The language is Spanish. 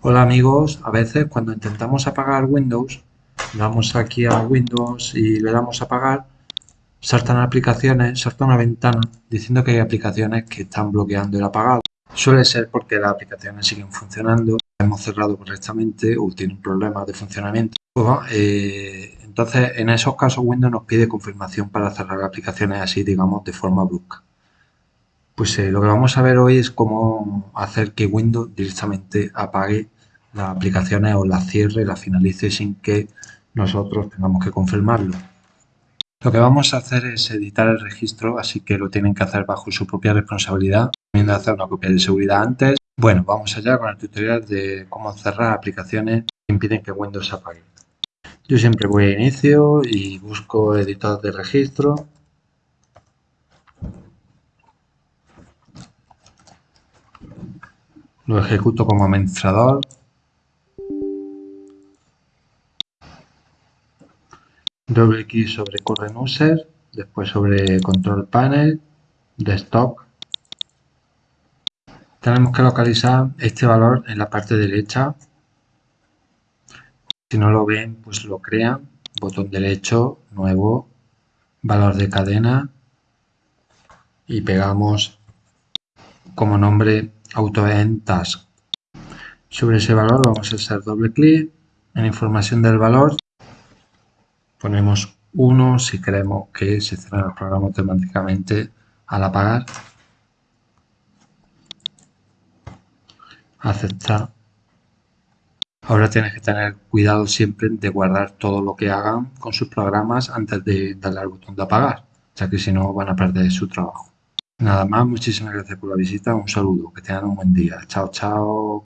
Hola amigos, a veces cuando intentamos apagar Windows, vamos aquí a Windows y le damos a apagar, saltan aplicaciones, salta una ventana diciendo que hay aplicaciones que están bloqueando el apagado. Suele ser porque las aplicaciones siguen funcionando, hemos cerrado correctamente o tienen problemas de funcionamiento. Eh, entonces, en esos casos Windows nos pide confirmación para cerrar aplicaciones así, digamos, de forma brusca. Pues eh, lo que vamos a ver hoy es cómo hacer que Windows directamente apague las aplicaciones o las cierre, las finalice sin que nosotros tengamos que confirmarlo. Lo que vamos a hacer es editar el registro, así que lo tienen que hacer bajo su propia responsabilidad. También hacer una copia de seguridad antes. Bueno, vamos allá con el tutorial de cómo cerrar aplicaciones que impiden que Windows apague. Yo siempre voy a inicio y busco editor de registro Lo ejecuto como administrador. Doble clic sobre Current User, después sobre Control Panel, Desktop. Tenemos que localizar este valor en la parte derecha. Si no lo ven, pues lo crean. Botón derecho, nuevo, valor de cadena y pegamos como nombre AutoEnd Task. Sobre ese valor vamos a hacer doble clic. En información del valor ponemos 1 si queremos que se cierre el programa automáticamente al apagar. Aceptar. Ahora tienes que tener cuidado siempre de guardar todo lo que hagan con sus programas antes de darle al botón de apagar, ya que si no van a perder su trabajo. Nada más, muchísimas gracias por la visita, un saludo, que tengan un buen día. Chao, chao.